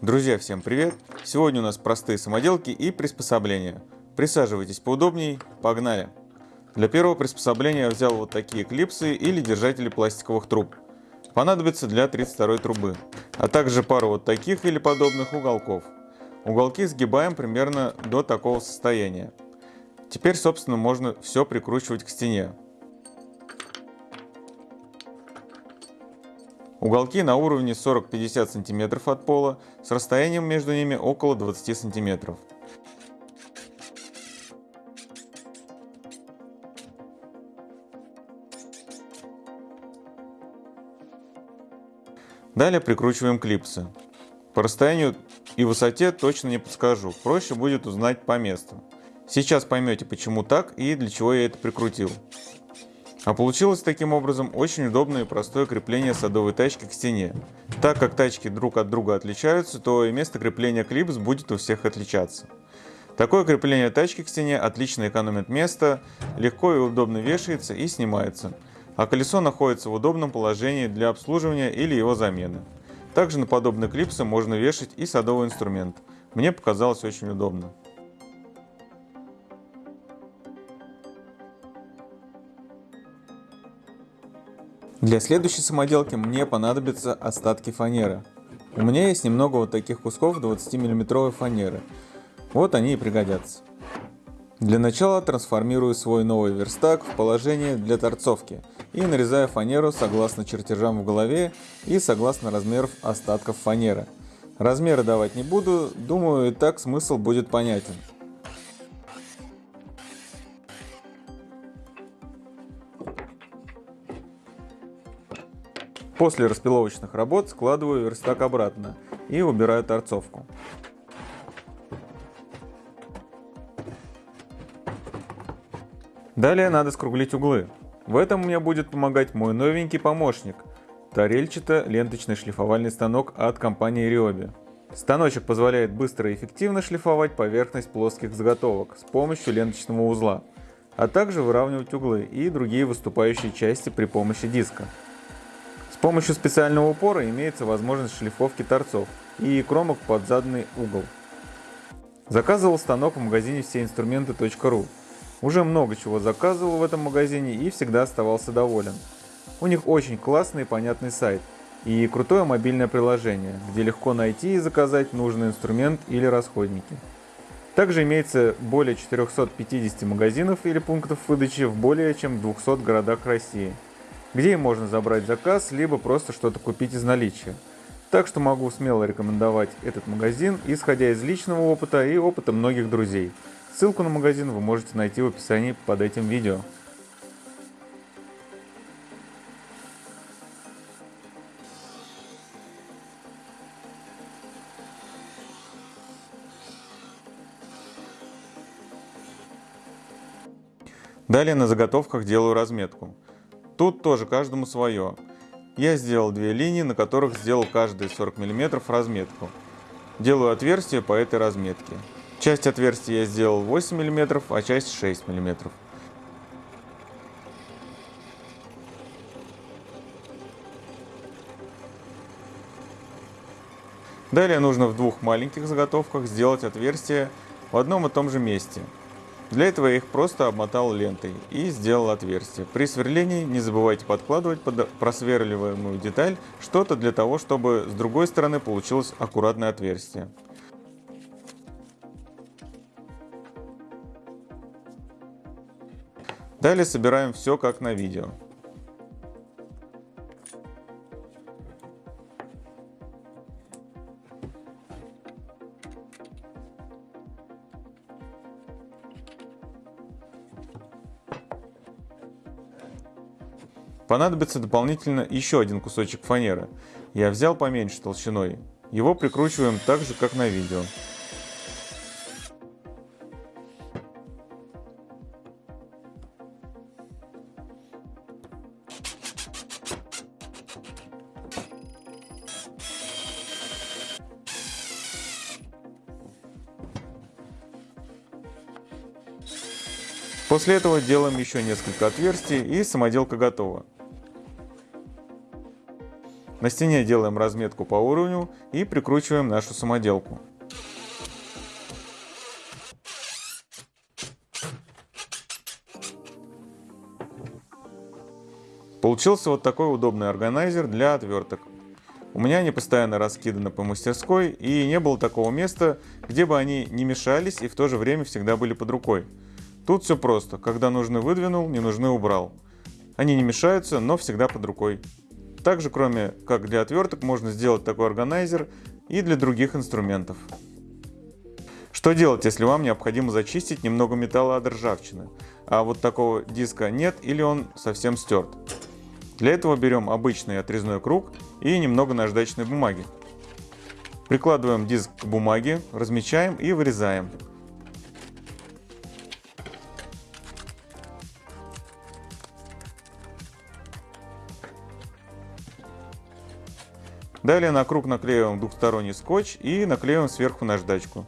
Друзья, всем привет! Сегодня у нас простые самоделки и приспособления. Присаживайтесь поудобнее, погнали! Для первого приспособления я взял вот такие клипсы или держатели пластиковых труб. Понадобится для 32 трубы, а также пару вот таких или подобных уголков. Уголки сгибаем примерно до такого состояния. Теперь, собственно, можно все прикручивать к стене. Уголки на уровне 40-50 см от пола, с расстоянием между ними около 20 см. Далее прикручиваем клипсы. По расстоянию и высоте точно не подскажу, проще будет узнать по месту. Сейчас поймете почему так и для чего я это прикрутил. А получилось таким образом очень удобное и простое крепление садовой тачки к стене. Так как тачки друг от друга отличаются, то и место крепления клипс будет у всех отличаться. Такое крепление тачки к стене отлично экономит место, легко и удобно вешается и снимается, а колесо находится в удобном положении для обслуживания или его замены. Также на подобные клипсы можно вешать и садовый инструмент. Мне показалось очень удобно. Для следующей самоделки мне понадобятся остатки фанеры. У меня есть немного вот таких кусков 20 миллиметровой фанеры. Вот они и пригодятся. Для начала трансформирую свой новый верстак в положение для торцовки и нарезаю фанеру согласно чертежам в голове и согласно размеров остатков фанеры. Размеры давать не буду, думаю и так смысл будет понятен. После распиловочных работ складываю верстак обратно и убираю торцовку. Далее надо скруглить углы. В этом мне будет помогать мой новенький помощник – тарельчато-ленточный шлифовальный станок от компании Ryobi. Станочек позволяет быстро и эффективно шлифовать поверхность плоских заготовок с помощью ленточного узла, а также выравнивать углы и другие выступающие части при помощи диска. Помощью специального упора имеется возможность шлифовки торцов и кромок под заданный угол. Заказывал станок в магазине всеинструменты.ру. Уже много чего заказывал в этом магазине и всегда оставался доволен. У них очень классный и понятный сайт и крутое мобильное приложение, где легко найти и заказать нужный инструмент или расходники. Также имеется более 450 магазинов или пунктов выдачи в более чем 200 городах России – где можно забрать заказ, либо просто что-то купить из наличия. Так что могу смело рекомендовать этот магазин, исходя из личного опыта и опыта многих друзей. Ссылку на магазин вы можете найти в описании под этим видео. Далее на заготовках делаю разметку. Тут тоже каждому свое. Я сделал две линии, на которых сделал каждые 40 мм разметку. Делаю отверстие по этой разметке. Часть отверстия я сделал 8 мм, а часть 6 мм. Далее нужно в двух маленьких заготовках сделать отверстие в одном и том же месте – для этого я их просто обмотал лентой и сделал отверстие. При сверлении не забывайте подкладывать под просверливаемую деталь что-то для того, чтобы с другой стороны получилось аккуратное отверстие. Далее собираем все как на видео. Понадобится дополнительно еще один кусочек фанеры. Я взял поменьше толщиной. Его прикручиваем так же, как на видео. После этого делаем еще несколько отверстий и самоделка готова. На стене делаем разметку по уровню и прикручиваем нашу самоделку. Получился вот такой удобный органайзер для отверток. У меня они постоянно раскиданы по мастерской, и не было такого места, где бы они не мешались и в то же время всегда были под рукой. Тут все просто, когда нужны выдвинул, не нужны убрал. Они не мешаются, но всегда под рукой. Также, кроме как для отверток, можно сделать такой органайзер и для других инструментов. Что делать, если вам необходимо зачистить немного металла от ржавчины, а вот такого диска нет или он совсем стерт? Для этого берем обычный отрезной круг и немного наждачной бумаги. Прикладываем диск к бумаге, размечаем и вырезаем. Далее на круг наклеиваем двухсторонний скотч и наклеиваем сверху наждачку.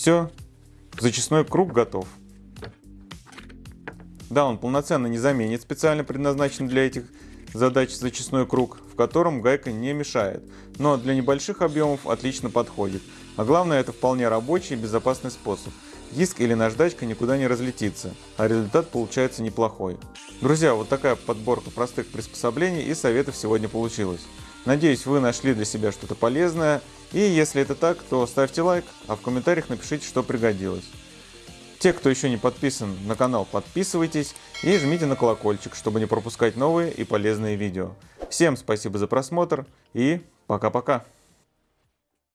Все, зачистной круг готов. Да, он полноценно не заменит специально предназначен для этих задач зачистной круг, в котором гайка не мешает, но для небольших объемов отлично подходит. А главное, это вполне рабочий и безопасный способ. Диск или наждачка никуда не разлетится, а результат получается неплохой. Друзья, вот такая подборка простых приспособлений и советов сегодня получилась. Надеюсь, вы нашли для себя что-то полезное. И если это так, то ставьте лайк, а в комментариях напишите, что пригодилось. Те, кто еще не подписан на канал, подписывайтесь и жмите на колокольчик, чтобы не пропускать новые и полезные видео. Всем спасибо за просмотр и пока-пока.